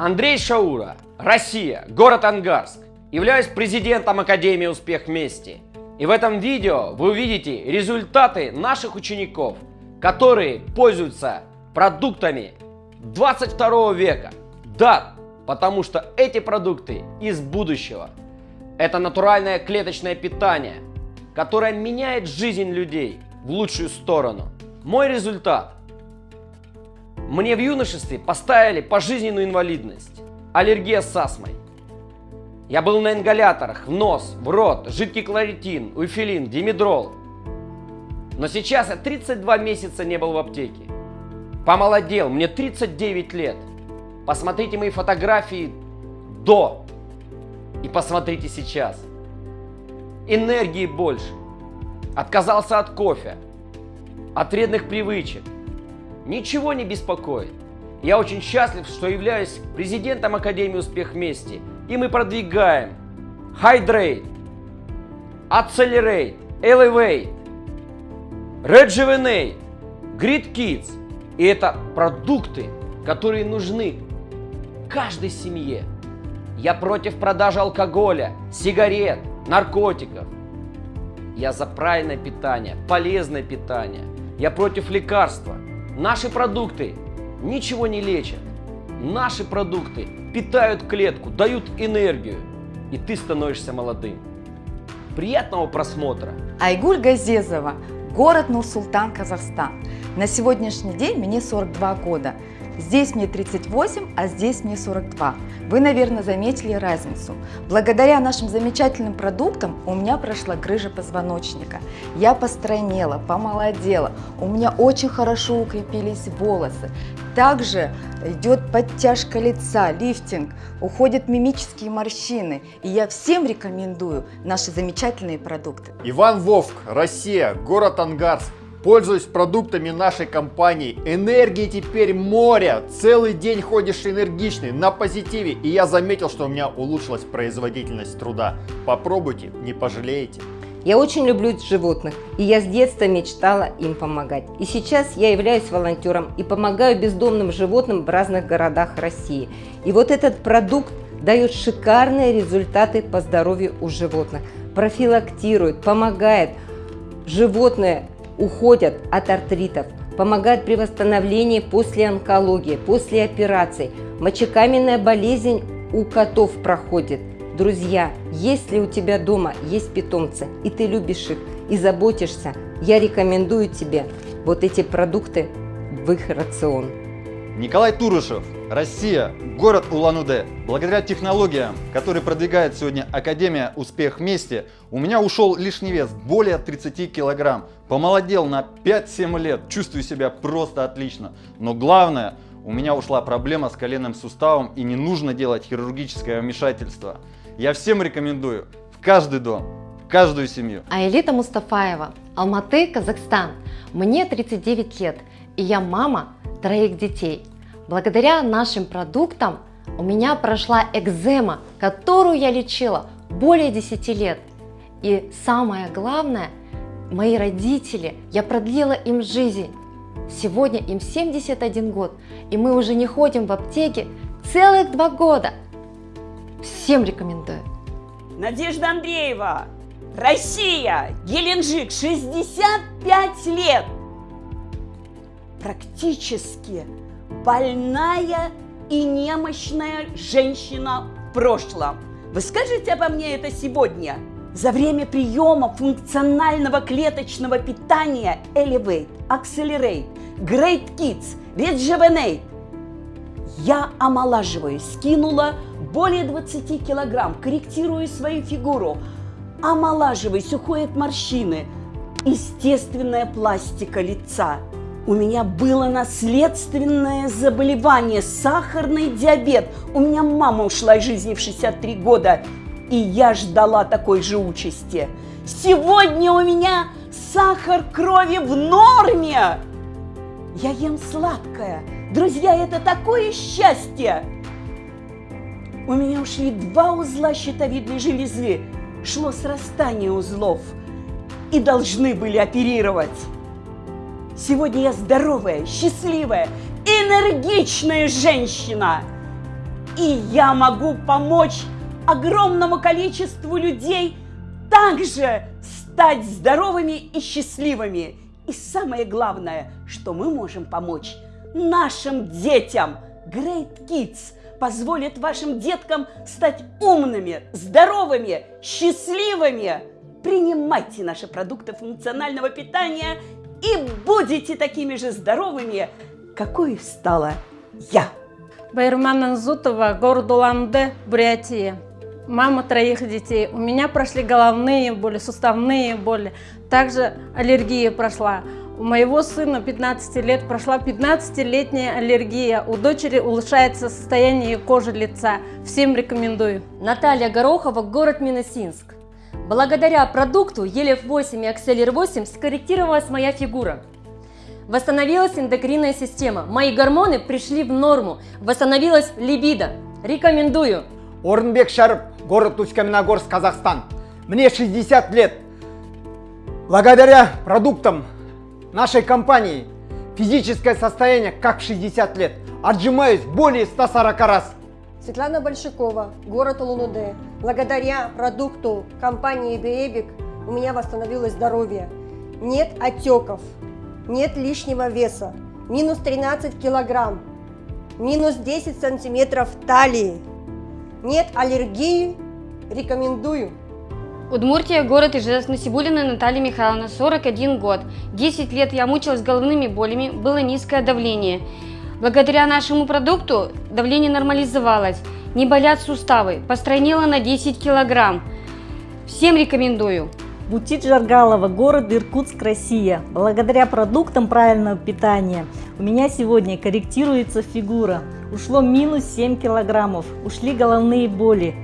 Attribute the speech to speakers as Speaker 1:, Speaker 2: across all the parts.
Speaker 1: Андрей Шаура, Россия, город Ангарск. Являюсь президентом Академии «Успех вместе». И в этом видео вы увидите результаты наших учеников, которые пользуются продуктами 22 века. Да, потому что эти продукты из будущего. Это натуральное клеточное питание, которое меняет жизнь людей в лучшую сторону. Мой результат. Мне в юношестве поставили пожизненную инвалидность, аллергия с астмой. Я был на ингаляторах, в нос, в рот, жидкий кларитин, уйфилин, димедрол. Но сейчас я 32 месяца не был в аптеке. Помолодел, мне 39 лет. Посмотрите мои фотографии до и посмотрите сейчас. Энергии больше. Отказался от кофе, от вредных привычек. Ничего не беспокоит. Я очень счастлив, что являюсь президентом Академии «Успех вместе» и мы продвигаем Hydrate, Accelerate, Elevate, Rejuvenate, Grid Kids. И это продукты, которые нужны каждой семье. Я против продажи алкоголя, сигарет, наркотиков. Я за правильное питание, полезное питание. Я против лекарства. Наши продукты ничего не лечат. Наши продукты питают клетку, дают энергию, и ты становишься молодым. Приятного просмотра!
Speaker 2: Айгуль Газезова, город Нур-Султан, Казахстан. На сегодняшний день мне 42 года. Здесь мне 38, а здесь мне 42. Вы, наверное, заметили разницу. Благодаря нашим замечательным продуктам у меня прошла грыжа позвоночника. Я постройнела, помолодела, у меня очень хорошо укрепились волосы. Также идет подтяжка лица, лифтинг, уходят мимические морщины. И я всем рекомендую наши замечательные продукты.
Speaker 3: Иван Вовк, Россия, город Ангарск. Пользуюсь продуктами нашей компании. Энергии теперь море. Целый день ходишь энергичный, на позитиве. И я заметил, что у меня улучшилась производительность труда. Попробуйте, не пожалеете.
Speaker 4: Я очень люблю животных, и я с детства мечтала им помогать. И сейчас я являюсь волонтером и помогаю бездомным животным в разных городах России. И вот этот продукт дает шикарные результаты по здоровью у животных. Профилактирует, помогает. Животные уходят от артритов, помогают при восстановлении после онкологии, после операций. Мочекаменная болезнь у котов проходит. Друзья, если у тебя дома есть питомцы, и ты любишь их, и заботишься, я рекомендую тебе вот эти продукты в их рацион.
Speaker 5: Николай Турышев, Россия, город Улан-Удэ. Благодаря технологиям, которые продвигает сегодня Академия «Успех вместе», у меня ушел лишний вес более 30 килограмм. Помолодел на 5-7 лет, чувствую себя просто отлично. Но главное, у меня ушла проблема с коленным суставом и не нужно делать хирургическое вмешательство. Я всем рекомендую в каждый дом, в каждую семью.
Speaker 6: Аэлита Мустафаева, Алматы, Казахстан. Мне 39 лет, и я мама троих детей. Благодаря нашим продуктам у меня прошла экзема, которую я лечила более 10 лет. И самое главное, мои родители, я продлила им жизнь. Сегодня им 71 год, и мы уже не ходим в аптеке целых два года. Всем рекомендую.
Speaker 7: Надежда Андреева, Россия, Геленджик, 65 лет практически больная и немощная женщина в прошлом. Вы скажете обо мне это сегодня? За время приема функционального клеточного питания Elevate, Accelerate, Great Kids, Rejuvenate я омолаживаюсь, скинула более 20 килограмм, корректирую свою фигуру, омолаживаюсь, уходят морщины, естественная пластика лица – у меня было наследственное заболевание, сахарный диабет. У меня мама ушла из жизни в 63 года, и я ждала такой же участи. Сегодня у меня сахар крови в норме. Я ем сладкое. Друзья, это такое счастье. У меня ушли два узла щитовидной железы. Шло срастание узлов. И должны были оперировать. Сегодня я здоровая, счастливая, энергичная женщина. И я могу помочь огромному количеству людей также стать здоровыми и счастливыми. И самое главное, что мы можем помочь нашим детям. Great Kids позволит вашим деткам стать умными, здоровыми, счастливыми. Принимайте наши продукты функционального питания и будете такими же здоровыми, какой стала я.
Speaker 8: Байрман Анзутова, город Улан-Удэ, Бурятия. Мама троих детей. У меня прошли головные боли, суставные боли. Также аллергия прошла. У моего сына 15 лет прошла 15-летняя аллергия. У дочери улучшается состояние кожи лица. Всем рекомендую.
Speaker 9: Наталья Горохова, город Минусинск. Благодаря продукту Елев-8 и Акселер-8 скорректировалась моя фигура. Восстановилась эндокринная система. Мои гормоны пришли в норму. Восстановилась либидо. Рекомендую.
Speaker 3: Орынбек Шарып, город Усть-Каменогорск, Казахстан. Мне 60 лет. Благодаря продуктам нашей компании физическое состояние как в 60 лет. Отжимаюсь более 140 раз.
Speaker 10: Светлана Большакова, город Улан-Удэ. Благодаря продукту компании Биэбик у меня восстановилось здоровье. Нет отеков, нет лишнего веса, минус 13 килограмм, минус 10 сантиметров талии, нет аллергии, рекомендую.
Speaker 11: Удмуртия, город Ижевск, Насибулина Наталья Михайловна, 41 год. 10 лет я мучилась головными болями, было низкое давление. Благодаря нашему продукту давление нормализовалось, не болят суставы, постройнела на 10 килограмм. Всем рекомендую.
Speaker 12: Бутит Жаргалова, город Иркутск, Россия. Благодаря продуктам правильного питания у меня сегодня корректируется фигура. Ушло минус 7 килограммов, ушли головные боли.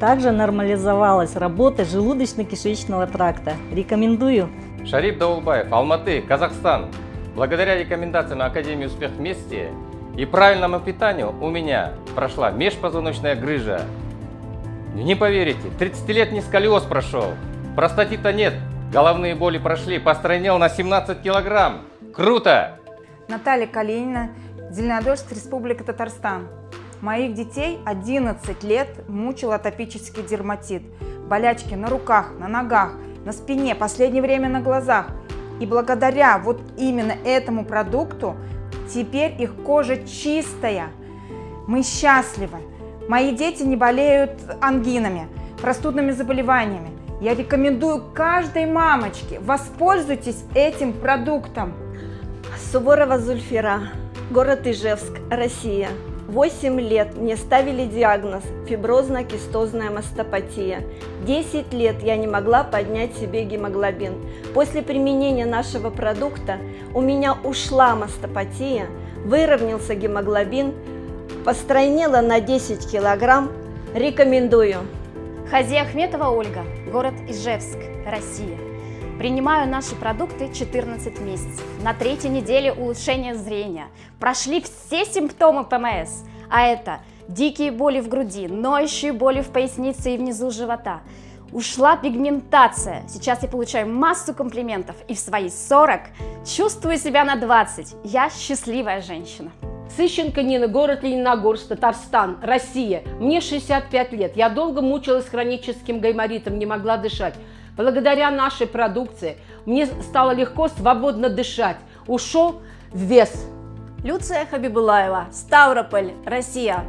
Speaker 12: Также нормализовалась работа желудочно-кишечного тракта. Рекомендую.
Speaker 13: Шарип Даулбаев, Алматы, Казахстан. Благодаря рекомендациям Академии Успех Вместе и правильному питанию у меня прошла межпозвоночная грыжа. Не поверите, 30-летний сколиоз прошел, простатита нет, головные боли прошли, постройнел на 17 килограмм. Круто!
Speaker 14: Наталья Калинина, Зеленодольск, Республика Татарстан. Моих детей 11 лет мучил атопический дерматит. Болячки на руках, на ногах, на спине, последнее время на глазах. И благодаря вот именно этому продукту теперь их кожа чистая. Мы счастливы. Мои дети не болеют ангинами, простудными заболеваниями. Я рекомендую каждой мамочке, воспользуйтесь этим продуктом.
Speaker 15: Суворова Зульфира, город Ижевск, Россия. 8 лет мне ставили диагноз фиброзно-кистозная мастопатия. 10 лет я не могла поднять себе гемоглобин. После применения нашего продукта у меня ушла мастопатия, выровнялся гемоглобин, постройнела на 10 килограмм. Рекомендую.
Speaker 16: Хази Ахметова Ольга, город Ижевск, Россия. Принимаю наши продукты 14 месяцев. На третьей неделе улучшение зрения. Прошли все симптомы ПМС. А это дикие боли в груди, ноющие боли в пояснице и внизу живота. Ушла пигментация. Сейчас я получаю массу комплиментов. И в свои 40 чувствую себя на 20. Я счастливая женщина.
Speaker 17: Сыщенко Нина, город Лениногорск, Татарстан, Россия. Мне 65 лет. Я долго мучилась хроническим гайморитом, не могла дышать. Благодаря нашей продукции мне стало легко, свободно дышать. Ушел вес.
Speaker 18: Люция Хабибулаева, Ставрополь, Россия.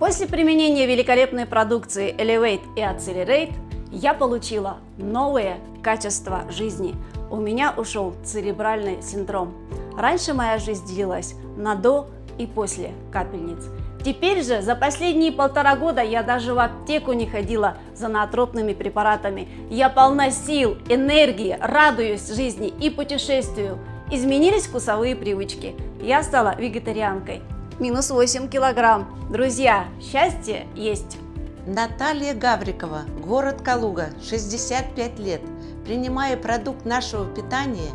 Speaker 18: После применения великолепной продукции Elevate и Accelerate я получила новые качества жизни. У меня ушел церебральный синдром. Раньше моя жизнь делилась на до и после капельниц. Теперь же за последние полтора года я даже в аптеку не ходила за наотропными препаратами. Я полна сил, энергии, радуюсь жизни и путешествию. Изменились вкусовые привычки. Я стала вегетарианкой. Минус 8 килограмм. Друзья, счастье есть.
Speaker 19: Наталья Гаврикова, город Калуга, 65 лет. Принимая продукт нашего питания,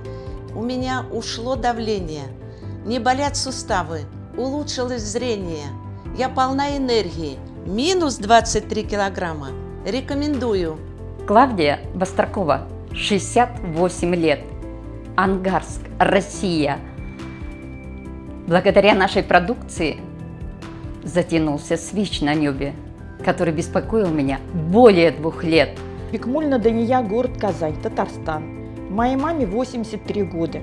Speaker 19: у меня ушло давление, не болят суставы, улучшилось зрение, я полна энергии. Минус 23 килограмма. Рекомендую.
Speaker 6: Клавдия Бастракова, 68 лет. Ангарск, Россия. Благодаря нашей продукции затянулся свич на небе, который беспокоил меня более двух лет.
Speaker 20: Бекмульна Дания, город Казань, Татарстан. Моей маме 83 года.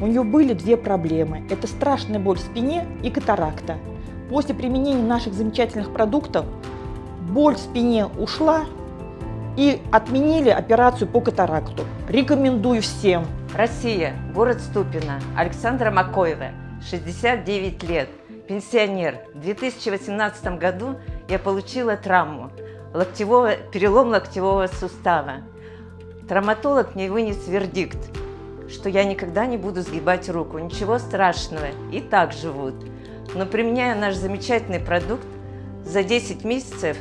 Speaker 20: У нее были две проблемы. Это страшная боль в спине и катаракта. После применения наших замечательных продуктов боль в спине ушла и отменили операцию по катаракту. Рекомендую всем.
Speaker 21: Россия, город Ступино, Александра Макоева, 69 лет, пенсионер. В 2018 году я получила травму, локтевого, перелом локтевого сустава. Травматолог мне вынес вердикт, что я никогда не буду сгибать руку, ничего страшного, и так живут. Но применяя наш замечательный продукт, за 10 месяцев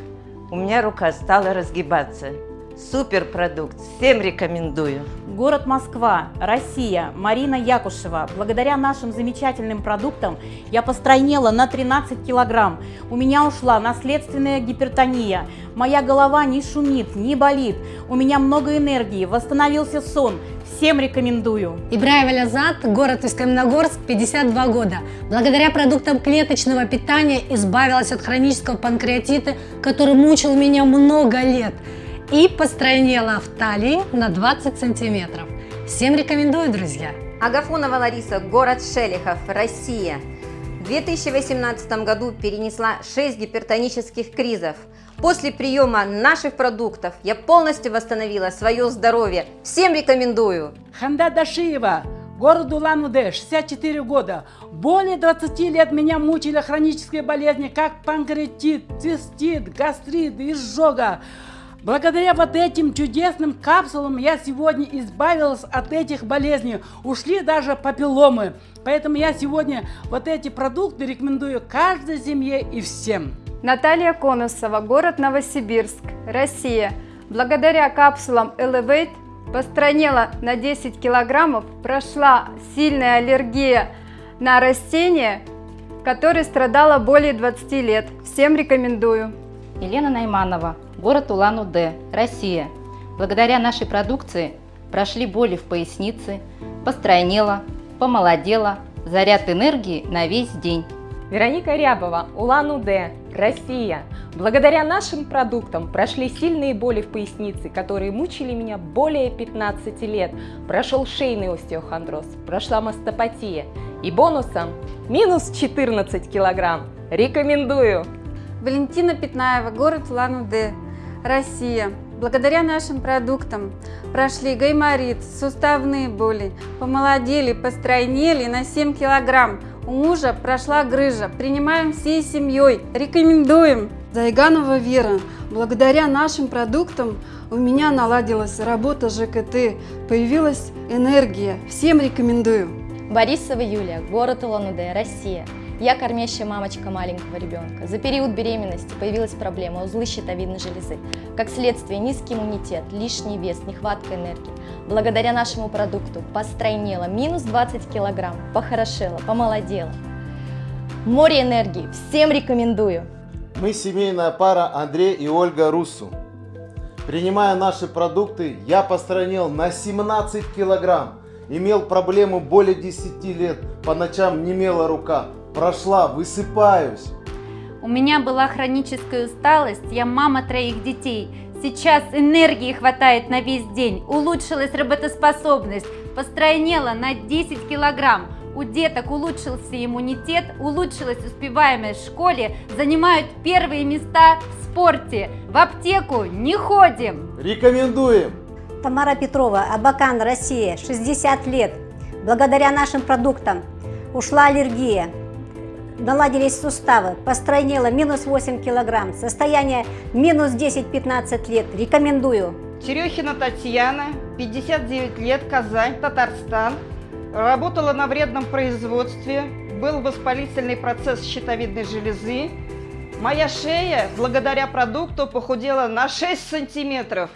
Speaker 21: у меня рука стала разгибаться. Супер продукт, всем рекомендую.
Speaker 22: Город Москва, Россия, Марина Якушева. Благодаря нашим замечательным продуктам я постройнела на 13 килограмм. У меня ушла наследственная гипертония. Моя голова не шумит, не болит. У меня много энергии, восстановился сон. Всем рекомендую.
Speaker 23: Ибраева Лязат, город Усть-Каменогорск, 52 года. Благодаря продуктам клеточного питания избавилась от хронического панкреатита, который мучил меня много лет и постройнела в талии на 20 сантиметров. Всем рекомендую, друзья!
Speaker 4: Агафонова Лариса, город Шелихов, Россия. В 2018 году перенесла 6 гипертонических кризов. После приема наших продуктов я полностью восстановила свое здоровье. Всем рекомендую!
Speaker 24: Ханда Дашиева, город Улан-Удэ, 64 года. Более 20 лет меня мучили хронические болезни, как панкреатит, цистит, гастрит, изжога. Благодаря вот этим чудесным капсулам я сегодня избавилась от этих болезней. Ушли даже папилломы. Поэтому я сегодня вот эти продукты рекомендую каждой семье и всем.
Speaker 14: Наталья Конусова, город Новосибирск, Россия. Благодаря капсулам Elevate постранела на 10 килограммов, прошла сильная аллергия на растения, которой страдала более 20 лет. Всем рекомендую.
Speaker 12: Елена Найманова, город Улан-Удэ, Россия. Благодаря нашей продукции прошли боли в пояснице, постройнела, помолодела, заряд энергии на весь день.
Speaker 25: Вероника Рябова, Улан-Удэ, Россия. Благодаря нашим продуктам прошли сильные боли в пояснице, которые мучили меня более 15 лет. Прошел шейный остеохондроз, прошла мастопатия. И бонусом минус 14 килограмм. Рекомендую!
Speaker 14: Валентина Пятнаева, город Улан-Удэ, Россия. Благодаря нашим продуктам прошли гайморит, суставные боли, помолодели, постройнели на 7 килограмм. У мужа прошла грыжа. Принимаем всей семьей. Рекомендуем.
Speaker 26: Зайганова Вера. Благодаря нашим продуктам у меня наладилась работа ЖКТ, появилась энергия. Всем рекомендую.
Speaker 27: Борисова Юлия, город Улан-Удэ, Россия. Я кормящая мамочка маленького ребенка. За период беременности появилась проблема узлы щитовидной железы. Как следствие низкий иммунитет, лишний вес, нехватка энергии. Благодаря нашему продукту постройнела минус 20 килограмм, похорошела, помолодела. Море энергии, всем рекомендую.
Speaker 28: Мы семейная пара Андрей и Ольга Руссу. Принимая наши продукты, я постройнел на 17 килограмм. Имел проблему более 10 лет, по ночам немела рука. Прошла, высыпаюсь.
Speaker 14: У меня была хроническая усталость, я мама троих детей. Сейчас энергии хватает на весь день, улучшилась работоспособность, постройнела на 10 килограмм. У деток улучшился иммунитет, улучшилась успеваемость в школе, занимают первые места в спорте. В аптеку не ходим.
Speaker 28: Рекомендуем.
Speaker 29: Тамара Петрова, Абакан, Россия, 60 лет. Благодаря нашим продуктам ушла аллергия, наладились суставы, постройнела минус 8 килограмм, состояние минус 10-15 лет. Рекомендую.
Speaker 30: Терехина Татьяна, 59 лет, Казань, Татарстан. Работала на вредном производстве, был воспалительный процесс щитовидной железы. Моя шея, благодаря продукту, похудела на 6 сантиметров.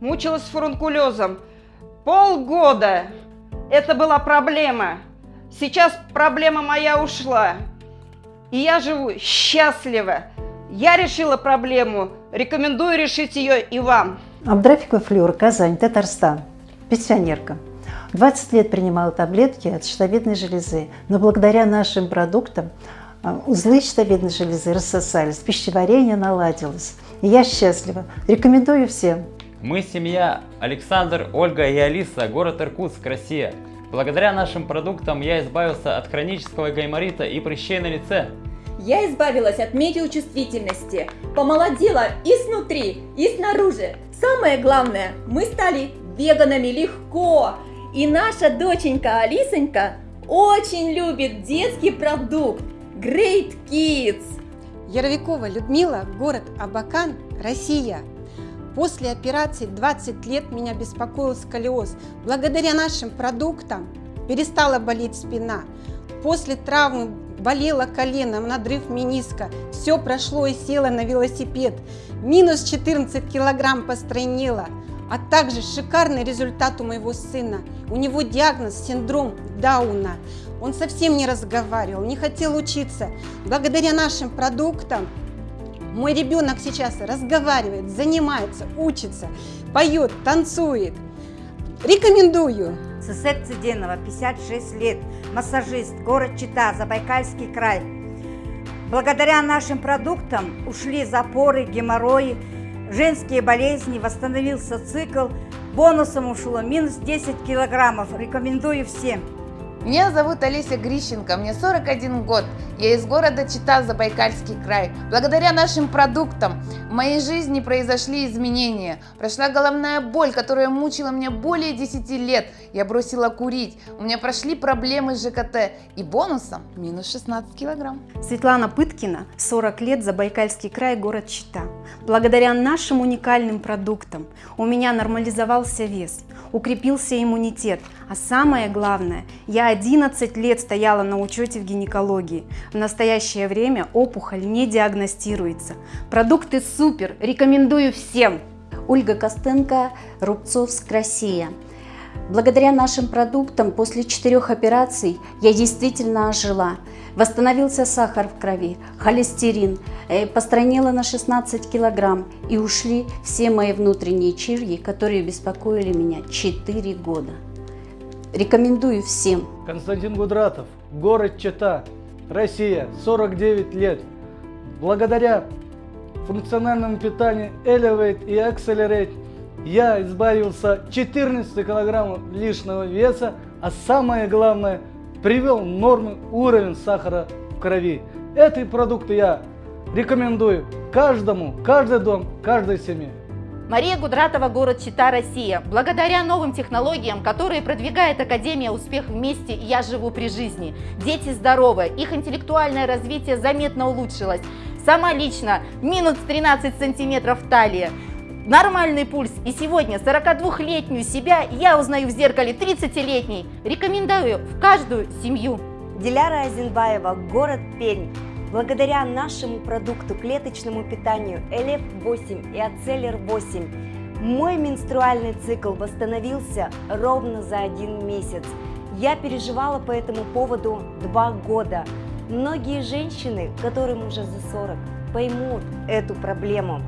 Speaker 30: Мучилась фурункулезом. Полгода. Это была проблема. Сейчас проблема моя ушла. И я живу счастливо. Я решила проблему. Рекомендую решить ее и вам.
Speaker 31: Абдрафикова Флюра, Казань, Татарстан. Пенсионерка. 20 лет принимала таблетки от щитовидной железы, но благодаря нашим продуктам А, узлы щитовидной железы рассосались, пищеварение наладилось. И я счастлива. Рекомендую всем.
Speaker 13: Мы семья Александр, Ольга и Алиса, город Иркутск, Россия. Благодаря нашим продуктам я избавился от хронического гайморита и прыщей на лице.
Speaker 32: Я избавилась от метеочувствительности, помолодела и снутри, и снаружи. Самое главное, мы стали веганами легко. И наша доченька Алисонька очень любит детский продукт Great Kids.
Speaker 14: Яровикова Людмила, город Абакан, Россия. После операции 20 лет меня беспокоил сколиоз. Благодаря нашим продуктам перестала болеть спина. После травмы болело колено, надрыв миниска. Все прошло и села на велосипед. Минус 14 килограмм постройнела. А также шикарный результат у моего сына. У него диагноз синдром Дауна. Он совсем не разговаривал, не хотел учиться. Благодаря нашим продуктам мой ребенок сейчас разговаривает, занимается, учится, поет, танцует. Рекомендую.
Speaker 33: Сусет Цыденова, 56 лет, массажист, город Чита, Забайкальский край. Благодаря нашим продуктам ушли запоры, геморрои, женские болезни, восстановился цикл. Бонусом ушло минус 10 килограммов. Рекомендую всем.
Speaker 34: Меня зовут Олеся Грищенко, мне 41 год. Я из города Чита, Забайкальский край. Благодаря нашим продуктам в моей жизни произошли изменения. Прошла головная боль, которая мучила меня более 10 лет. Я бросила курить. У меня прошли проблемы с ЖКТ. И бонусом минус 16 килограмм.
Speaker 35: Светлана Пыткина, 40 лет, Забайкальский край, город Чита. Благодаря нашим уникальным продуктам у меня нормализовался вес, укрепился иммунитет, а самое главное, я 11 лет стояла на учете в гинекологии. В настоящее время опухоль не диагностируется. Продукты супер, рекомендую всем.
Speaker 36: Ольга Костенко, Рубцовск, Россия. Благодаря нашим продуктам после четырех операций я действительно ожила. Восстановился сахар в крови, холестерин, э, постранила на 16 килограмм и ушли все мои внутренние чирьи, которые беспокоили меня 4 года. Рекомендую всем.
Speaker 24: Константин Гудратов, город Чита, Россия, 49 лет. Благодаря функциональному питанию Elevate и Accelerate я избавился 14 килограммов лишнего веса, а самое главное, привел норму уровень сахара в крови. Эти продукты я рекомендую каждому, каждый дом, каждой семье.
Speaker 37: Мария Гудратова, город Чита, Россия. Благодаря новым технологиям, которые продвигает Академия «Успех вместе» «Я живу при жизни», дети здоровы, их интеллектуальное развитие заметно улучшилось. Сама лично минус 13 сантиметров талии. Нормальный пульс. И сегодня 42-летнюю себя я узнаю в зеркале 30-летней. Рекомендую в каждую семью.
Speaker 38: Диляра Азинбаева, город Пермь. Благодаря нашему продукту клеточному питанию ЭЛЕФ-8 и Ацеллер-8 мой менструальный цикл восстановился ровно за один месяц. Я переживала по этому поводу два года. Многие женщины, которым уже за 40, поймут эту проблему.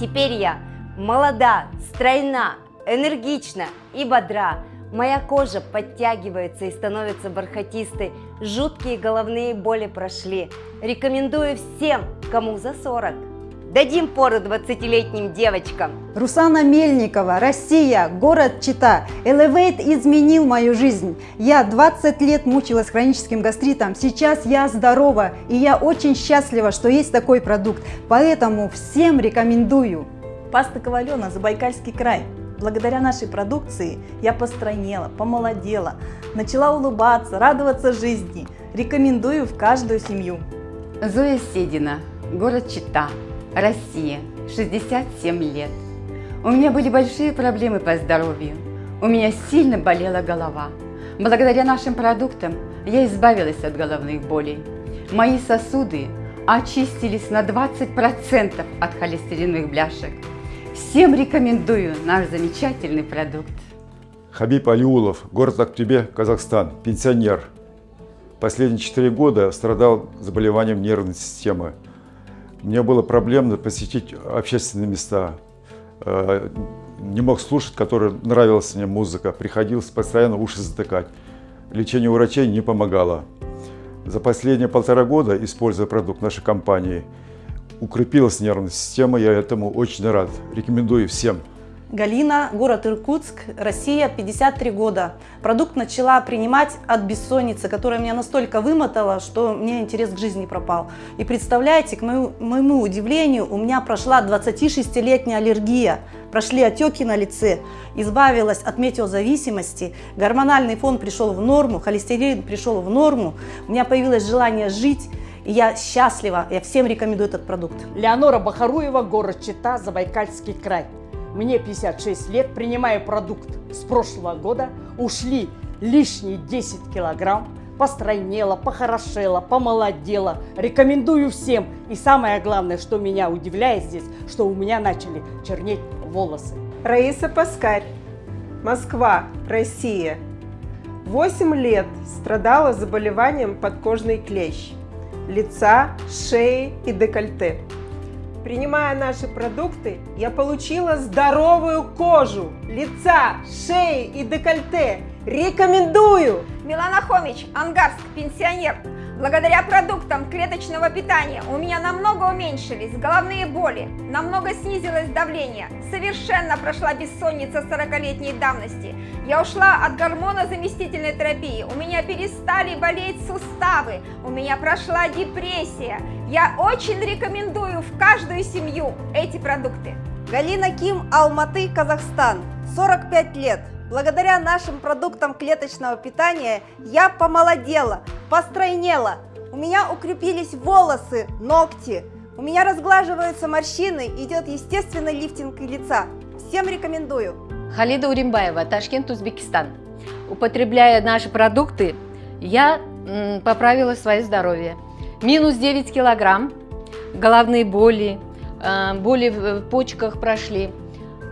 Speaker 38: Теперь я молода, стройна, энергична и бодра. Моя кожа подтягивается и становится бархатистой. Жуткие головные боли прошли. Рекомендую всем, кому за 40. Дадим пору 20-летним девочкам.
Speaker 31: Русана Мельникова, Россия, город Чита. Elevate изменил мою жизнь. Я 20 лет мучилась хроническим гастритом. Сейчас я здорова и я очень счастлива, что есть такой продукт. Поэтому всем рекомендую.
Speaker 39: Паста Ковалена, Забайкальский край. Благодаря нашей продукции я постройнела, помолодела, начала улыбаться, радоваться жизни. Рекомендую в каждую семью.
Speaker 40: Зоя Седина, город Чита, Россия, 67 лет. У меня были большие проблемы по здоровью. У меня сильно болела голова. Благодаря нашим продуктам я избавилась от головных болей. Мои сосуды очистились на 20% от холестериновых бляшек. Всем рекомендую наш замечательный продукт.
Speaker 41: Хабиб Алиулов, город Актюбе, Казахстан, пенсионер. Последние четыре года страдал заболеванием нервной системы. Мне было проблемно посетить общественные места. Э, не мог слушать, которая нравилась мне музыка. Приходилось постоянно уши затыкать. Лечение у врачей не помогало. За последние полтора года, используя продукт нашей компании, укрепилась нервная система, я этому очень рад. Рекомендую всем.
Speaker 42: Галина, город Иркутск, Россия, 53 года. Продукт начала принимать от бессонницы, которая меня настолько вымотала, что мне интерес к жизни пропал. И представляете, к моему, моему удивлению, у меня прошла 26-летняя аллергия, прошли отеки на лице, избавилась от метеозависимости, гормональный фон пришел в норму, холестерин пришел в норму, у меня появилось желание жить, и я счастлива, я всем рекомендую этот продукт.
Speaker 43: Леонора Бахаруева, город Чита, Забайкальский край. Мне 56 лет, принимаю продукт с прошлого года, ушли лишние 10 килограмм, постройнела, похорошела, помолодела. Рекомендую всем. И самое главное, что меня удивляет здесь, что у меня начали чернеть волосы.
Speaker 44: Раиса Паскарь, Москва, Россия. 8 лет страдала заболеванием подкожный клещ лица, шеи и декольте. Принимая наши продукты, я получила здоровую кожу лица, шеи и декольте. Рекомендую!
Speaker 45: Милана Хомич, Ангарск, пенсионер. Благодаря продуктам клеточного питания у меня намного уменьшились головные боли, намного снизилось давление, совершенно прошла бессонница 40-летней давности. Я ушла от гормона заместительной терапии, у меня перестали болеть суставы, у меня прошла депрессия. Я очень рекомендую в каждую семью эти продукты.
Speaker 46: Галина Ким, Алматы, Казахстан, 45 лет. Благодаря нашим продуктам клеточного питания я помолодела, постройнела, у меня укрепились волосы, ногти, у меня разглаживаются морщины, идет естественный лифтинг лица. Всем рекомендую.
Speaker 47: Халида Уримбаева, Ташкент, Узбекистан. Употребляя наши продукты, я поправила свое здоровье. Минус 9 килограмм, головные боли, э, боли в почках прошли.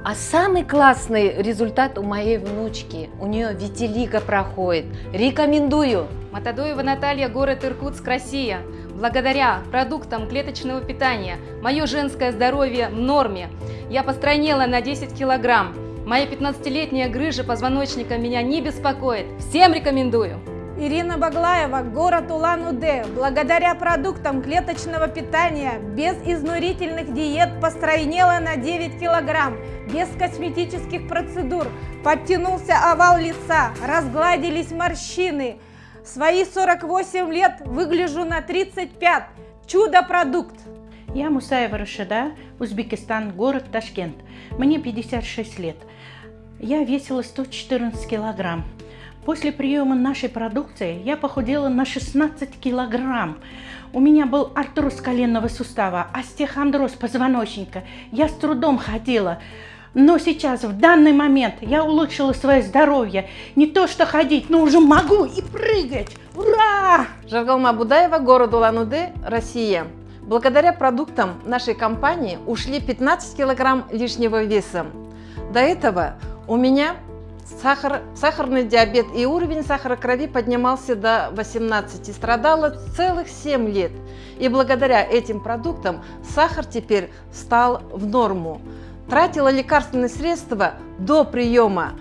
Speaker 47: А самый классный результат у моей внучки. У нее витилиго проходит. Рекомендую.
Speaker 25: Матадоева Наталья, город Иркутск, Россия. Благодаря продуктам клеточного питания мое женское здоровье в норме. Я постройнела на 10 килограмм. Моя 15-летняя грыжа позвоночника меня не беспокоит. Всем рекомендую.
Speaker 14: Ирина Баглаева, город Улан-Удэ. Благодаря продуктам клеточного питания, без изнурительных диет постройнела на 9 килограмм, без косметических процедур. Подтянулся овал лица, разгладились морщины. Свои 48 лет выгляжу на 35. Чудо-продукт!
Speaker 48: Я Мусаева Рашида, Узбекистан, город Ташкент. Мне 56 лет. Я весила 114 килограмм. После приема нашей продукции я похудела на 16 килограмм. У меня был артроз коленного сустава, остеохондроз позвоночника. Я с трудом ходила. Но сейчас, в данный момент, я улучшила свое здоровье. Не то что ходить, но уже могу и прыгать. Ура!
Speaker 49: Жаргалма Будаева, город Улан-Удэ, Россия. Благодаря продуктам нашей компании ушли 15 килограмм лишнего веса. До этого у меня сахар, сахарный диабет и уровень сахара крови поднимался до 18 и страдала целых 7 лет. И благодаря этим продуктам сахар теперь стал в норму. Тратила лекарственные средства до приема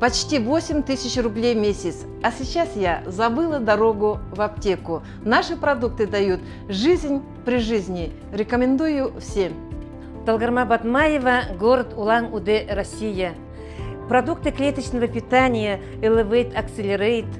Speaker 49: почти 8 тысяч рублей в месяц. А сейчас я забыла дорогу в аптеку. Наши продукты дают жизнь при жизни. Рекомендую всем.
Speaker 50: Талгарма Батмаева, город Улан-Удэ, Россия. Продукты клеточного питания Elevate Accelerate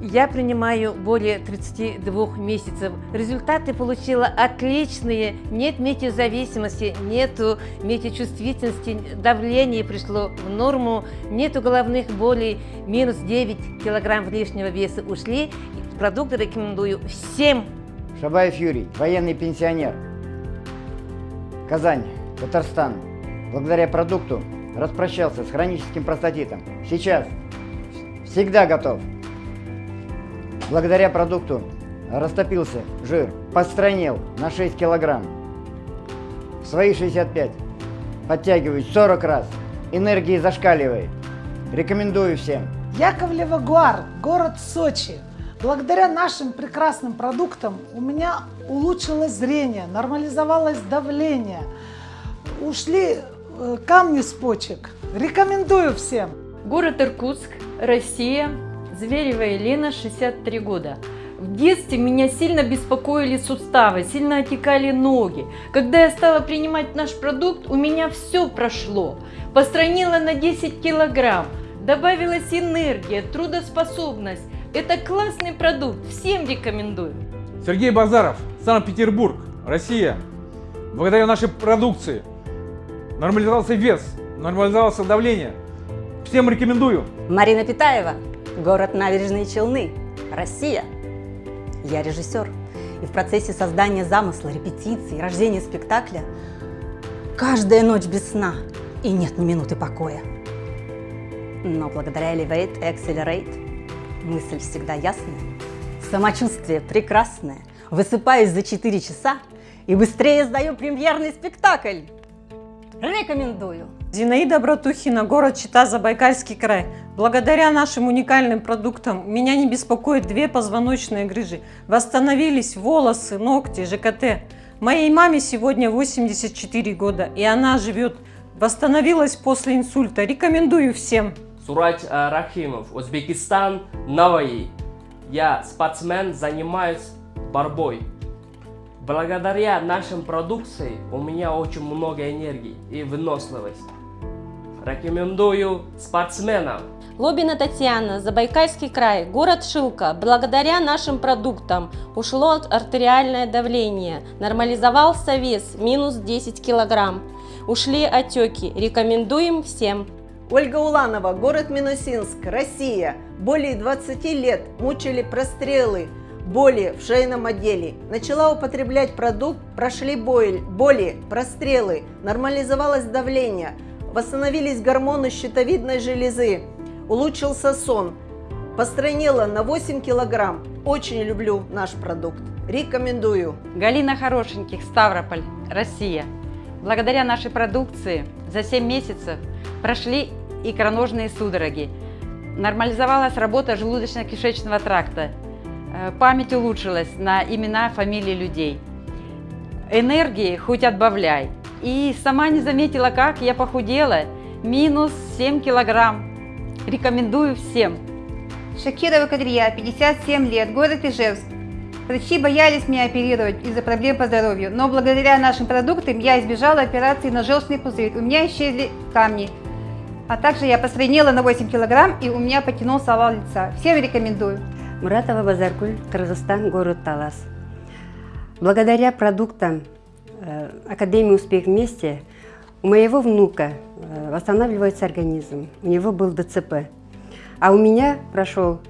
Speaker 50: я принимаю более 32 месяцев. Результаты получила отличные. Нет метеозависимости, нету метеочувствительности, давление пришло в норму, нету головных болей, минус 9 килограмм лишнего веса ушли. Продукты рекомендую всем.
Speaker 51: Шабаев Юрий, военный пенсионер. Казань, Татарстан. Благодаря продукту распрощался с хроническим простатитом. Сейчас всегда готов. Благодаря продукту растопился жир, постройнел на 6 килограмм. В свои 65 подтягиваюсь 40 раз, энергии зашкаливает. Рекомендую всем.
Speaker 52: Яковлева Гуар, город Сочи. Благодаря нашим прекрасным продуктам у меня улучшилось зрение, нормализовалось давление, ушли Э, камни с почек. Рекомендую всем.
Speaker 53: Город Иркутск, Россия, Зверева Елена, 63 года.
Speaker 54: В детстве меня сильно беспокоили суставы, сильно отекали ноги. Когда я стала принимать наш продукт, у меня все прошло. Постройнела на 10 килограмм, добавилась энергия, трудоспособность. Это классный продукт, всем рекомендую.
Speaker 55: Сергей Базаров, Санкт-Петербург, Россия. Благодаря нашей продукции нормализовался вес, нормализовалось давление. Всем рекомендую. Марина Питаева, город Набережные Челны, Россия. Я режиссер. И в процессе создания замысла, репетиции, рождения спектакля каждая ночь без сна и нет ни минуты покоя. Но благодаря Elevate Accelerate мысль всегда ясная, самочувствие прекрасное, высыпаюсь за 4 часа и быстрее сдаю премьерный спектакль. Рекомендую!
Speaker 38: Зинаида Братухина, город Чита, Забайкальский край. Благодаря нашим уникальным продуктам меня не беспокоят две позвоночные грыжи. Восстановились волосы, ногти, ЖКТ. Моей маме сегодня 84 года, и она живет. Восстановилась после инсульта. Рекомендую всем.
Speaker 56: Сурач э, Рахимов, Узбекистан, Наваи. Я спортсмен, занимаюсь борьбой. Благодаря нашим продукции у меня очень много энергии и выносливости. Рекомендую спортсменам.
Speaker 57: Лобина Татьяна, Забайкальский край, город Шилка. Благодаря нашим продуктам ушло артериальное давление, нормализовался вес, минус 10 килограмм. Ушли отеки. Рекомендуем всем.
Speaker 38: Ольга Уланова, город Минусинск, Россия. Более 20 лет мучили прострелы, боли в шейном отделе. Начала употреблять продукт, прошли боль, боли, прострелы, нормализовалось давление, восстановились гормоны щитовидной железы, улучшился сон, постройнела на 8 килограмм. Очень люблю наш продукт. Рекомендую.
Speaker 58: Галина Хорошеньких, Ставрополь, Россия. Благодаря нашей продукции за 7 месяцев прошли икроножные судороги. Нормализовалась работа желудочно-кишечного тракта. Э, память улучшилась на имена, фамилии людей. Энергии хоть отбавляй. И сама не заметила, как я похудела. Минус 7 килограмм. Рекомендую всем.
Speaker 14: Шакирова Кадрия, 57 лет, город Ижевск. Врачи боялись меня оперировать из-за проблем по здоровью, но благодаря нашим продуктам я избежала операции на желчный пузырь. У меня исчезли камни. А также я посреднела на 8 килограмм и у меня потянулся овал лица. Всем рекомендую.
Speaker 55: Муратова Базаркуль, Кыргызстан, город Талас. Благодаря продуктам э, Академии «Успех вместе» у моего внука э, восстанавливается организм, у него был ДЦП. А у меня прошел,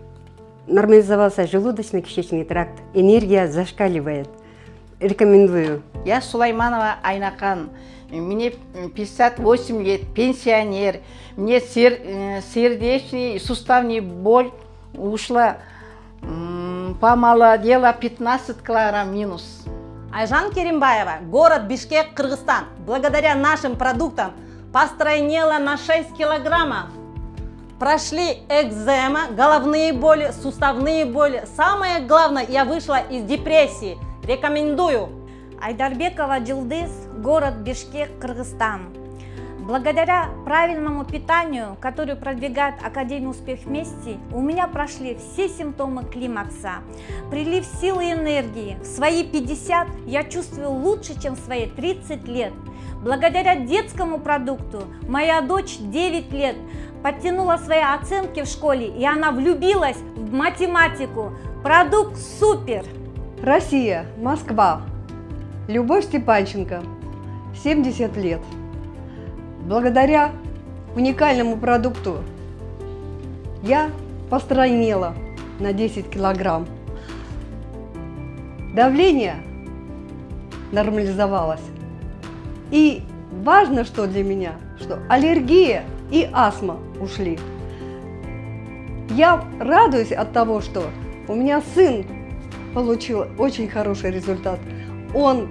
Speaker 55: нормализовался желудочно-кишечный тракт, энергия зашкаливает. Рекомендую.
Speaker 59: Я Сулайманова Айнакан, мне 58 лет, пенсионер, мне сер, э, суставный боль ушла помолодела 15 килограмм минус.
Speaker 60: Айжан Керимбаева, город Бишкек, Кыргызстан. Благодаря нашим продуктам постройнела на 6 килограммов. Прошли экзема, головные боли, суставные боли. Самое главное, я вышла из депрессии. Рекомендую.
Speaker 61: Айдарбекова Джилдыз, город Бишкек, Кыргызстан. Благодаря правильному питанию, которое продвигает Академия Успех Вместе, у меня прошли все симптомы климакса. Прилив силы и энергии. В свои 50 я чувствую лучше, чем в свои 30 лет. Благодаря детскому продукту моя дочь 9 лет подтянула свои оценки в школе, и она влюбилась в математику. Продукт супер!
Speaker 62: Россия, Москва. Любовь Степанченко, 70 лет. Благодаря уникальному продукту я постройнела на 10 килограмм. Давление нормализовалось. И важно, что для меня, что аллергия и астма ушли. Я радуюсь от того, что у меня сын получил очень хороший результат. Он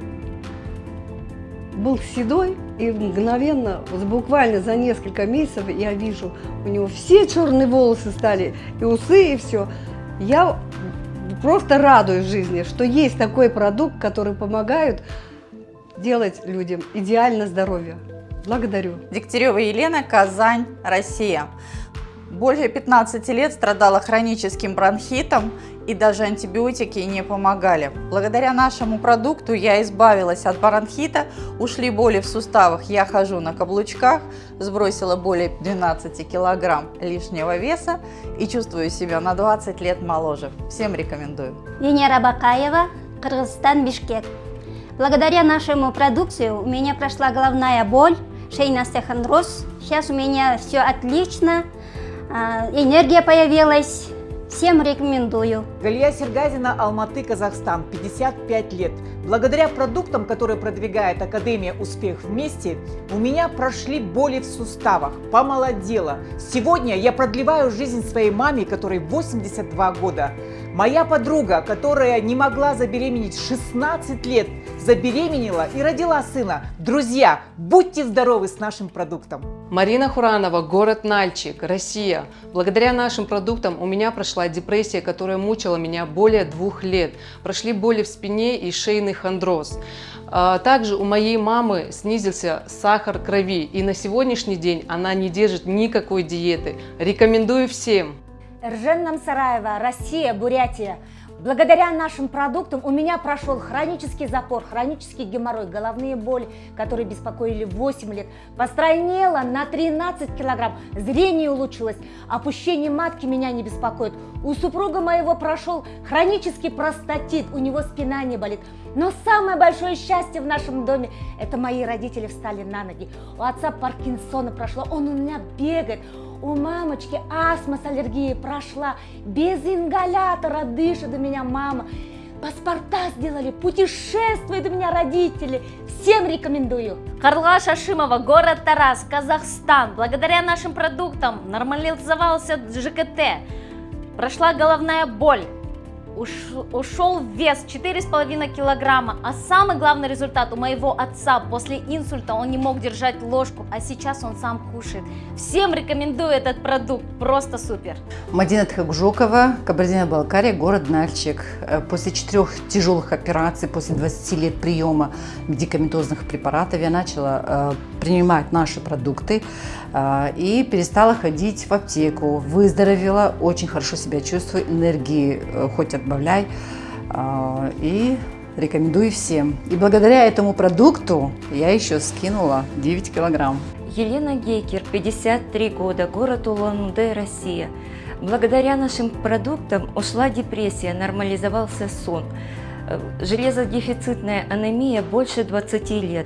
Speaker 62: был седой, и мгновенно, буквально за несколько месяцев я вижу, у него все черные волосы стали, и усы, и все. Я просто радуюсь жизни, что есть такой продукт, который помогает делать людям идеально здоровье. Благодарю.
Speaker 63: Дегтярева Елена, Казань, Россия. Более 15 лет страдала хроническим бронхитом и даже антибиотики не помогали. Благодаря нашему продукту я избавилась от бронхита, ушли боли в суставах, я хожу на каблучках, сбросила более 12 килограмм лишнего веса и чувствую себя на 20 лет моложе. Всем рекомендую.
Speaker 64: Венера Бакаева, Кыргызстан, Бишкек. Благодаря нашему продукцию у меня прошла головная боль, шейный остеохондроз. Сейчас у меня все отлично, а, энергия появилась. Всем рекомендую.
Speaker 65: Галия Сергазина, Алматы, Казахстан, 55 лет. Благодаря продуктам, которые продвигает Академия «Успех вместе», у меня прошли боли в суставах, помолодела. Сегодня я продлеваю жизнь своей маме, которой 82 года. Моя подруга, которая не могла забеременеть 16 лет, забеременела и родила сына. Друзья, будьте здоровы с нашим продуктом.
Speaker 66: Марина Хуранова, город Нальчик, Россия. Благодаря нашим продуктам у меня прошла депрессия, которая мучила меня более двух лет. Прошли боли в спине и шейный хондроз. А, также у моей мамы снизился сахар крови, и на сегодняшний день она не держит никакой диеты. Рекомендую всем.
Speaker 67: Ржен Намсараева, Россия, Бурятия. Благодаря нашим продуктам у меня прошел хронический запор, хронический геморрой, головные боли, которые беспокоили 8 лет. Постройнела на 13 килограмм, зрение улучшилось, опущение матки меня не беспокоит. У супруга моего прошел хронический простатит, у него спина не болит. Но самое большое счастье в нашем доме – это мои родители встали на ноги. У отца Паркинсона прошло, он у меня бегает. У мамочки астма с аллергией прошла, без ингалятора дышит у меня мама. Паспорта сделали, путешествуют у меня родители. Всем рекомендую.
Speaker 9: Карла Шашимова, город Тарас, Казахстан. Благодаря нашим продуктам нормализовался ЖКТ. Прошла головная боль, ушел вес 4,5 килограмма. А самый главный результат у моего отца после инсульта он не мог держать ложку, а сейчас он сам кушает. Всем рекомендую этот продукт, просто супер.
Speaker 55: Мадина Тхагжокова, Кабардино-Балкария, город Нальчик. Э, после четырех тяжелых операций, после 20 лет приема медикаментозных препаратов я начала э, принимать наши продукты и перестала ходить в аптеку. Выздоровела, очень хорошо себя чувствую, энергии хоть от добавляй. А, и рекомендую всем. И благодаря этому продукту я еще скинула 9 килограмм.
Speaker 47: Елена Гейкер, 53 года, город Улан-Удэ, Россия. Благодаря нашим продуктам ушла депрессия, нормализовался сон. Э, железодефицитная анемия больше 20 лет.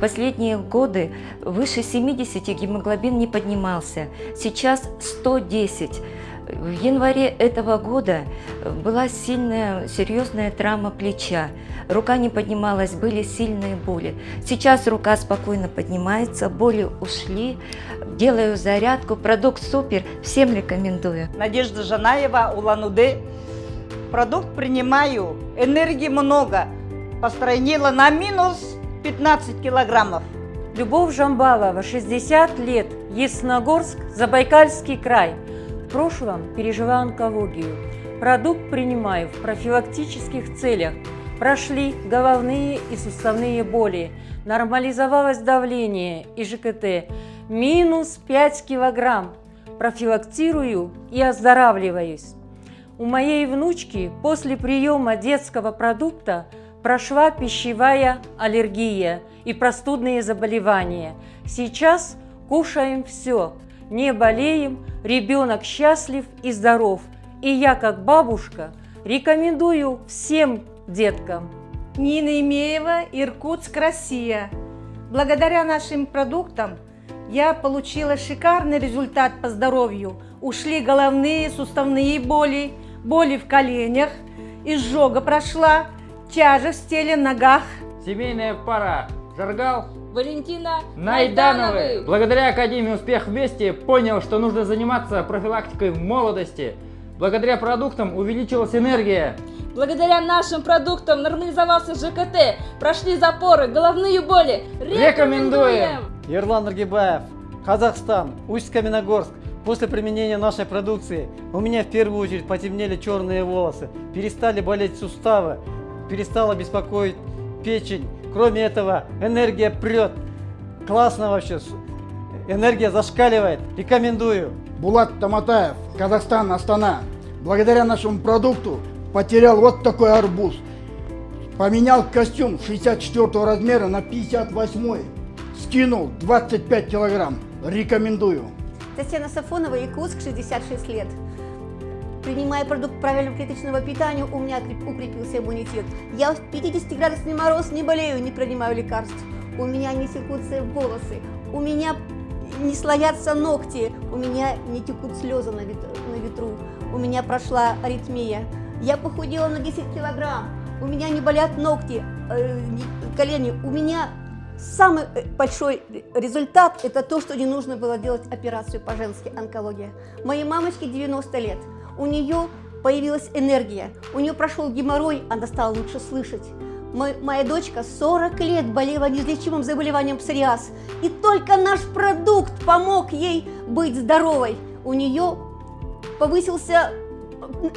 Speaker 47: Последние годы выше 70 гемоглобин не поднимался. Сейчас 110. В январе этого года была сильная, серьезная травма плеча. Рука не поднималась, были сильные боли. Сейчас рука спокойно поднимается, боли ушли. Делаю зарядку, продукт супер, всем рекомендую.
Speaker 68: Надежда Жанаева, Улан-Удэ. Продукт принимаю, энергии много. Постройнила на минус 15 килограммов.
Speaker 69: Любовь Жамбалова, 60 лет, Ясногорск, Забайкальский край. В прошлом пережила онкологию. Продукт принимаю в профилактических целях. Прошли головные и суставные боли. Нормализовалось давление и ЖКТ. Минус 5 килограмм. Профилактирую и оздоравливаюсь. У моей внучки после приема детского продукта прошла пищевая аллергия и простудные заболевания. Сейчас кушаем все – не болеем, ребенок счастлив и здоров. И я, как бабушка, рекомендую всем деткам.
Speaker 70: Нина Имеева, Иркутск, Россия. Благодаря нашим продуктам я получила шикарный результат по здоровью. Ушли головные, суставные боли, боли в коленях, изжога прошла, тяжесть в теле, ногах.
Speaker 7: Семейная пара Жаргал
Speaker 9: Валентина
Speaker 7: Найдановой. Благодаря Академии «Успех вместе» понял, что нужно заниматься профилактикой в молодости. Благодаря продуктам увеличилась энергия.
Speaker 9: Благодаря нашим продуктам нормализовался ЖКТ, прошли запоры, головные боли.
Speaker 7: Рекомендуем!
Speaker 24: Ерлан Аргибаев, Казахстан, Усть-Каменогорск. После применения нашей продукции у меня в первую очередь потемнели черные волосы, перестали болеть суставы, перестала беспокоить печень, Кроме этого, энергия прет. Классно вообще. Энергия зашкаливает. Рекомендую.
Speaker 71: Булат Таматаев, Казахстан, Астана. Благодаря нашему продукту
Speaker 72: потерял вот такой арбуз. Поменял костюм 64 размера на 58. Скинул 25 килограмм. Рекомендую.
Speaker 63: Татьяна Сафонова, Якутск, 66 лет. Принимая продукт правильного клеточного питания, у меня укрепился иммунитет. Я в 50-градусный мороз не болею, не принимаю лекарств. У меня не секутся волосы, у меня не слоятся ногти, у меня не текут слезы на ветру, у меня прошла аритмия. Я похудела на 10 килограмм, у меня не болят ногти, э, колени, у меня самый э, большой результат – это то, что не нужно было делать операцию по-женски, онкология. Моей мамочке 90 лет, у нее появилась энергия, у нее прошел геморрой, она стала лучше слышать. Мой, моя дочка 40 лет болела неизлечимым заболеванием псориаз, и только наш продукт помог ей быть здоровой. У нее повысился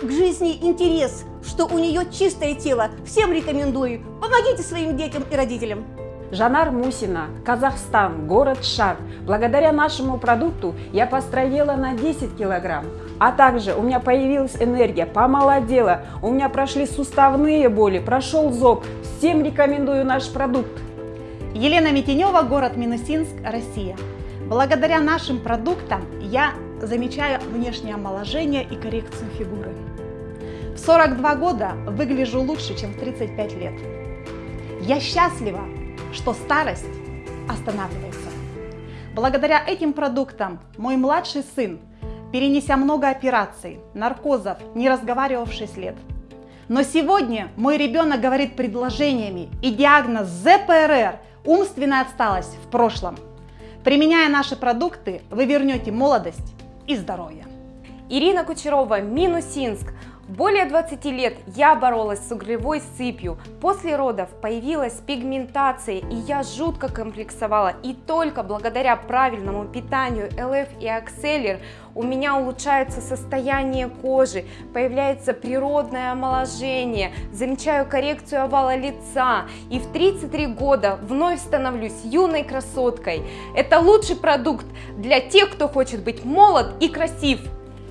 Speaker 63: к жизни интерес, что у нее чистое тело. Всем рекомендую. Помогите своим детям и родителям.
Speaker 25: Жанар Мусина, Казахстан, город Шар. Благодаря нашему продукту я построила на 10 килограмм. А также у меня появилась энергия, помолодела, у меня прошли суставные боли, прошел зоб. Всем рекомендую наш продукт.
Speaker 73: Елена Митенева, город Минусинск, Россия. Благодаря нашим продуктам я замечаю внешнее омоложение и коррекцию фигуры. В 42 года выгляжу лучше, чем в 35 лет. Я счастлива, что старость останавливается. Благодаря этим продуктам мой младший сын, перенеся много операций, наркозов, не разговаривал в 6 лет. Но сегодня мой ребенок говорит предложениями и диагноз ЗПРР – умственная отсталость в прошлом. Применяя наши продукты, вы вернете молодость и здоровье.
Speaker 25: Ирина Кучерова, Минусинск. Более 20 лет я боролась с углевой сыпью. После родов появилась пигментация, и я жутко комплексовала. И только благодаря правильному питанию ЛФ и Акселер у меня улучшается состояние кожи, появляется природное омоложение, замечаю коррекцию овала лица. И в 33 года вновь становлюсь юной красоткой. Это лучший продукт для тех, кто хочет быть молод и красив.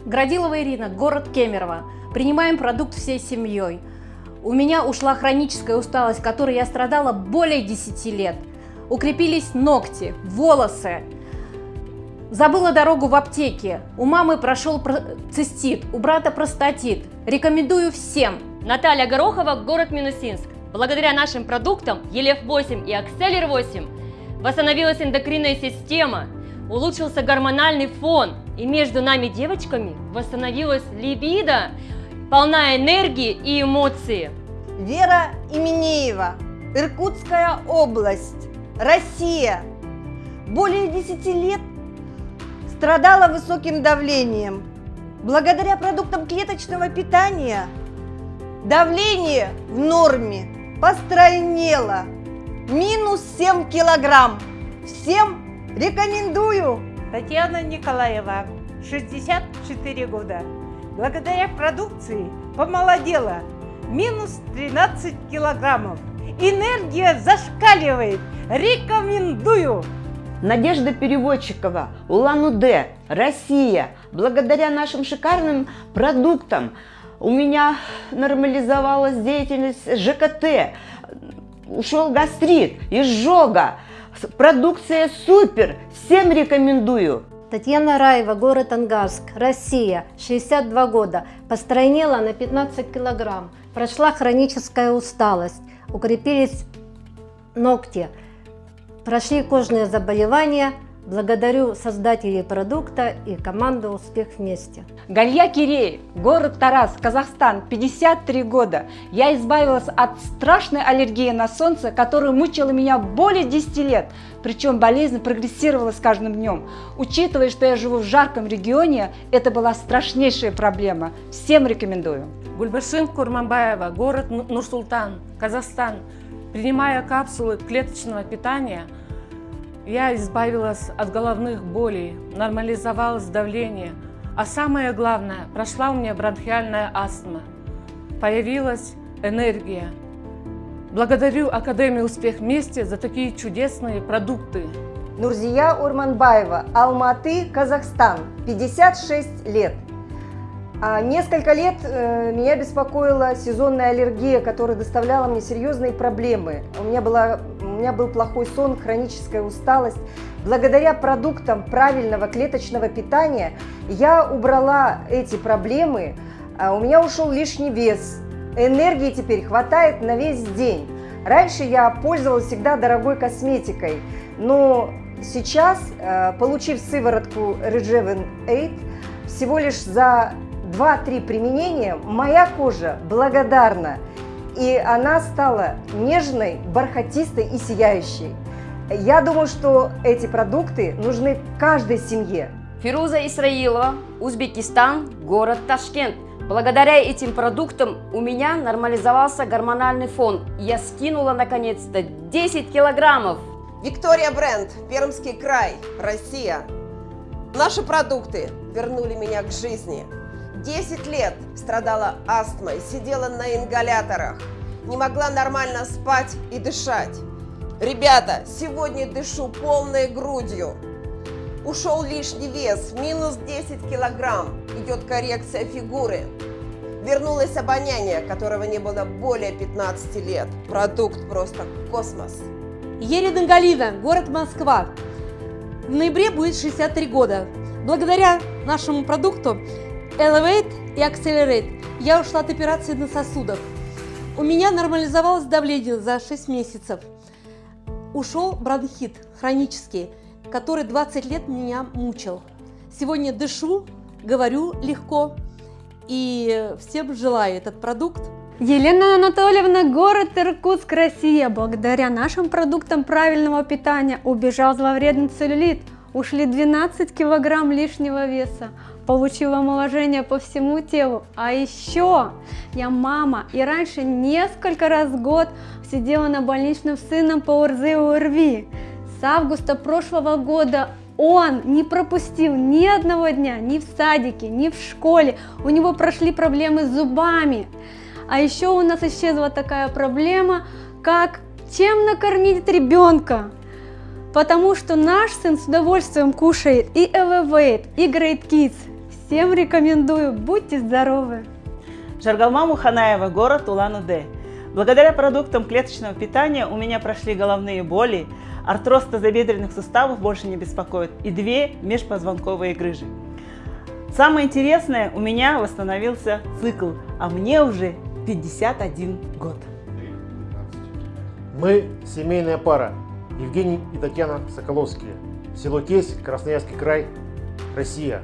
Speaker 63: Градилова Ирина, город Кемерово. Принимаем продукт всей семьей. У меня ушла хроническая усталость, которой я страдала более 10 лет. Укрепились ногти, волосы. Забыла дорогу в аптеке. У мамы прошел цистит, у брата простатит. Рекомендую всем.
Speaker 9: Наталья Горохова, город Минусинск. Благодаря нашим продуктам Елев-8 и Акселер 8 восстановилась эндокринная система, улучшился гормональный фон, и между нами девочками восстановилась либидо, полна энергии и эмоции.
Speaker 38: Вера Именеева, Иркутская область, Россия. Более 10 лет страдала высоким давлением. Благодаря продуктам клеточного питания давление в норме постройнело. Минус 7 килограмм. Всем рекомендую.
Speaker 74: Татьяна Николаева, 64 года. Благодаря продукции помолодела. Минус 13 килограммов. Энергия зашкаливает. Рекомендую!
Speaker 29: Надежда Переводчикова, Улан-Удэ, Россия. Благодаря нашим шикарным продуктам у меня нормализовалась деятельность ЖКТ, ушел гастрит, изжога. Продукция супер, всем рекомендую.
Speaker 63: Татьяна Раева, город Ангарск, Россия, 62 года. Постройнела на 15 килограмм. Прошла хроническая усталость. Укрепились ногти. Прошли кожные заболевания, Благодарю создателей продукта и команду «Успех вместе».
Speaker 25: Галья Кирей, город Тарас, Казахстан, 53 года. Я избавилась от страшной аллергии на солнце, которая мучила меня более 10 лет. Причем болезнь прогрессировала с каждым днем. Учитывая, что я живу в жарком регионе, это была страшнейшая проблема. Всем рекомендую.
Speaker 8: Гульбашин Курманбаева, город Нур-Султан, Казахстан. Принимая капсулы клеточного питания – я избавилась от головных болей, нормализовалось давление, а самое главное, прошла у меня бронхиальная астма. Появилась энергия. Благодарю Академию «Успех вместе» за такие чудесные продукты.
Speaker 38: Нурзия Урманбаева, Алматы, Казахстан, 56 лет. А несколько лет э, меня беспокоила сезонная аллергия, которая доставляла мне серьезные проблемы. У меня, была, меня был плохой сон, хроническая усталость. Благодаря продуктам правильного клеточного питания я убрала эти проблемы, а у меня ушел лишний вес. Энергии теперь хватает на весь день. Раньше я пользовалась всегда дорогой косметикой, но сейчас, э, получив сыворотку Rejuven 8, всего лишь за 2-3 применения моя кожа благодарна, и она стала нежной, бархатистой и сияющей. Я думаю, что эти продукты нужны каждой семье.
Speaker 4: Фируза Исраилова, Узбекистан, город Ташкент. Благодаря этим продуктам у меня нормализовался гормональный фон. Я скинула наконец-то 10 килограммов.
Speaker 75: Виктория Бренд, Пермский край, Россия. Наши продукты вернули меня к жизни. 10 лет страдала астмой, сидела на ингаляторах, не могла нормально спать и дышать. Ребята, сегодня дышу полной грудью. Ушел лишний вес, минус 10 килограмм, идет коррекция фигуры. Вернулось обоняние, которого не было более 15 лет. Продукт просто космос.
Speaker 76: Ерина Галина, город Москва. В ноябре будет 63 года. Благодаря нашему продукту Elevate и Accelerate я ушла от операции на сосудах. У меня нормализовалось давление за 6 месяцев. Ушел бронхит хронический, который 20 лет меня мучил. Сегодня дышу, говорю легко и всем желаю этот продукт.
Speaker 77: Елена Анатольевна, город Иркутск, Россия. Благодаря нашим продуктам правильного питания убежал зловредный целлюлит. Ушли 12 килограмм лишнего веса получила омоложение по всему телу. А еще я мама, и раньше несколько раз в год сидела на больничном сыном по ОРЗ и ОРВИ. С августа прошлого года он не пропустил ни одного дня, ни в садике, ни в школе. У него прошли проблемы с зубами. А еще у нас исчезла такая проблема, как чем накормить ребенка. Потому что наш сын с удовольствием кушает и Elevate, и Great Kids. Всем рекомендую, будьте здоровы!
Speaker 7: Жаргалма Муханаева, город Улан-Удэ. Благодаря продуктам клеточного питания у меня прошли головные боли, артроз тазобедренных суставов больше не беспокоит и две межпозвонковые грыжи. Самое интересное, у меня восстановился цикл, а мне уже 51 год.
Speaker 78: Мы семейная пара. Евгений и Татьяна Соколовские. Село Тесь, Красноярский край, Россия.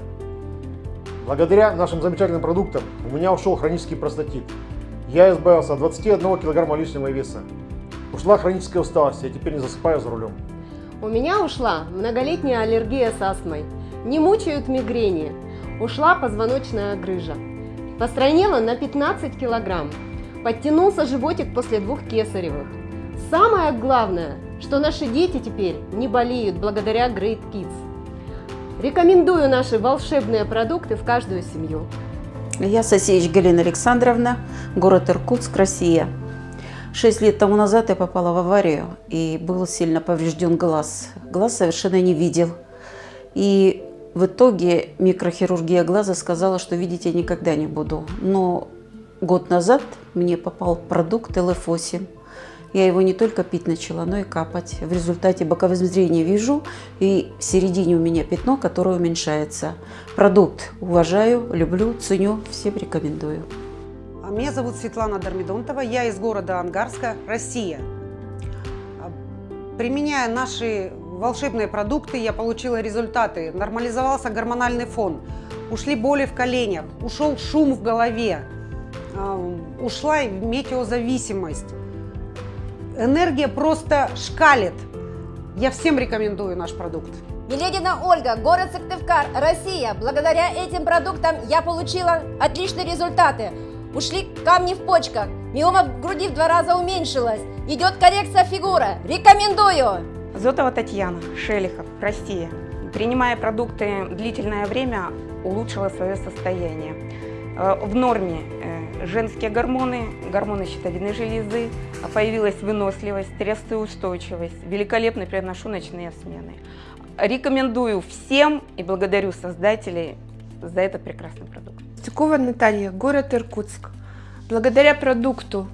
Speaker 78: Благодаря нашим замечательным продуктам у меня ушел хронический простатит. Я избавился от 21 килограмма лишнего веса. Ушла хроническая усталость, я теперь не засыпаю за рулем.
Speaker 4: У меня ушла многолетняя аллергия с астмой. Не мучают мигрени. Ушла позвоночная грыжа. Постройнела на 15 килограмм. Подтянулся животик после двух кесаревых. Самое главное, что наши дети теперь не болеют благодаря Great Kids. Рекомендую наши волшебные продукты в каждую семью.
Speaker 63: Я Сосеевич Галина Александровна, город Иркутск, Россия. Шесть лет тому назад я попала в аварию и был сильно поврежден глаз. Глаз совершенно не видел. И в итоге микрохирургия глаза сказала, что видеть я никогда не буду. Но год назад мне попал продукт ЛФ8 я его не только пить начала, но и капать. В результате боковым зрением вижу, и в середине у меня пятно, которое уменьшается. Продукт уважаю, люблю, ценю, всем рекомендую.
Speaker 79: А меня зовут Светлана Дармидонтова, я из города Ангарска, Россия. Применяя наши волшебные продукты, я получила результаты. Нормализовался гормональный фон, ушли боли в коленях, ушел шум в голове, а, ушла метеозависимость энергия просто шкалит. Я всем рекомендую наш продукт.
Speaker 80: Еледина Ольга, город Сыктывкар, Россия. Благодаря этим продуктам я получила отличные результаты. Ушли камни в почках, миома в груди в два раза уменьшилась. Идет коррекция фигуры. Рекомендую!
Speaker 25: Зотова Татьяна, Шелихов, Россия. Принимая продукты длительное время, улучшила свое состояние. Э, в норме э, женские гормоны, гормоны щитовидной железы, появилась выносливость, стрессоустойчивость. Великолепно переношу ночные смены. Рекомендую всем и благодарю создателей за этот прекрасный продукт.
Speaker 81: Тюкова Наталья, город Иркутск. Благодаря продукту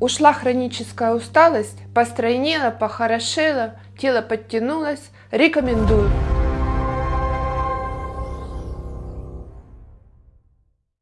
Speaker 81: ушла хроническая усталость, постройнела, похорошела, тело подтянулось. Рекомендую.